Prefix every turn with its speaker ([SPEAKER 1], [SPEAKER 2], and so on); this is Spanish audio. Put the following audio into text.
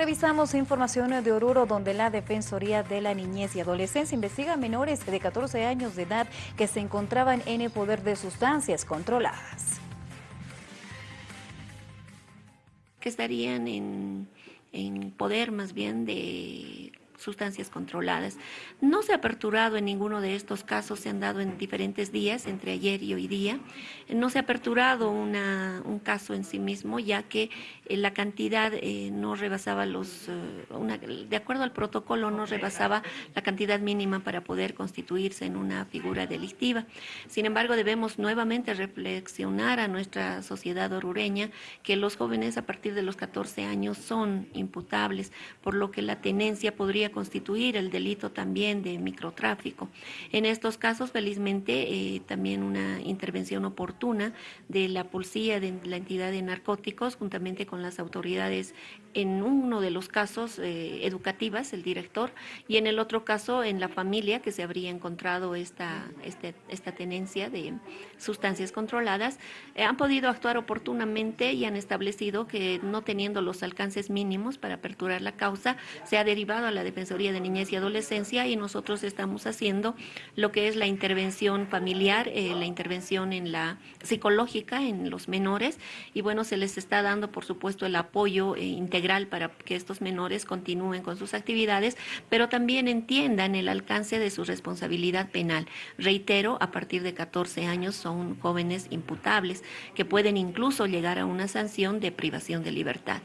[SPEAKER 1] Revisamos información de Oruro donde la Defensoría de la Niñez y Adolescencia investiga a menores de 14 años de edad que se encontraban en el poder de sustancias controladas.
[SPEAKER 2] Que estarían en, en poder más bien de sustancias controladas. No se ha aperturado en ninguno de estos casos, se han dado en diferentes días, entre ayer y hoy día. No se ha aperturado una, un caso en sí mismo, ya que eh, la cantidad eh, no rebasaba los, eh, de acuerdo al protocolo, no rebasaba la cantidad mínima para poder constituirse en una figura delictiva. Sin embargo, debemos nuevamente reflexionar a nuestra sociedad orureña que los jóvenes a partir de los 14 años son imputables, por lo que la tenencia podría constituir el delito también de microtráfico. En estos casos, felizmente, eh, también una intervención oportuna de la policía, de la entidad de narcóticos, juntamente con las autoridades, en uno de los casos eh, educativas, el director, y en el otro caso en la familia que se habría encontrado esta, este, esta tenencia de sustancias controladas, eh, han podido actuar oportunamente y han establecido que no teniendo los alcances mínimos para aperturar la causa, se ha derivado a la defensa de Niñez y Adolescencia y nosotros estamos haciendo lo que es la intervención familiar, eh, la intervención en la psicológica en los menores y bueno, se les está dando por supuesto el apoyo eh, integral para que estos menores continúen con sus actividades, pero también entiendan el alcance de su responsabilidad penal. Reitero, a partir de 14 años son jóvenes imputables que pueden incluso llegar a una sanción de privación de libertad.